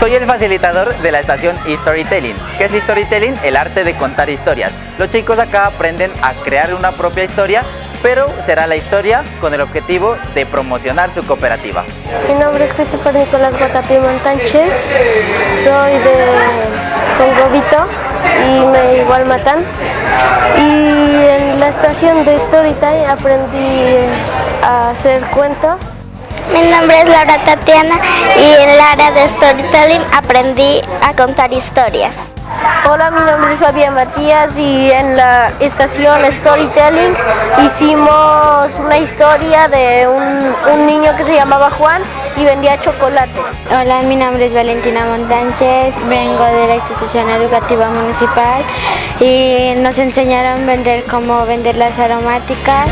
Soy el facilitador de la estación Storytelling. ¿Qué es Storytelling? El arte de contar historias. Los chicos acá aprenden a crear una propia historia, pero será la historia con el objetivo de promocionar su cooperativa. Mi nombre es Christopher Nicolás Guatapí Montánchez, soy de Jongobito y me igual matan. Y en la estación de Storytime aprendí a hacer cuentos mi nombre es Laura Tatiana y en el área de Storytelling aprendí a contar historias. Hola, mi nombre es Fabián Matías y en la estación Storytelling hicimos una historia de un, niño que se llamaba Juan y vendía chocolates. Hola, mi nombre es Valentina Montánchez, vengo de la institución educativa municipal y nos enseñaron a vender cómo vender las aromáticas.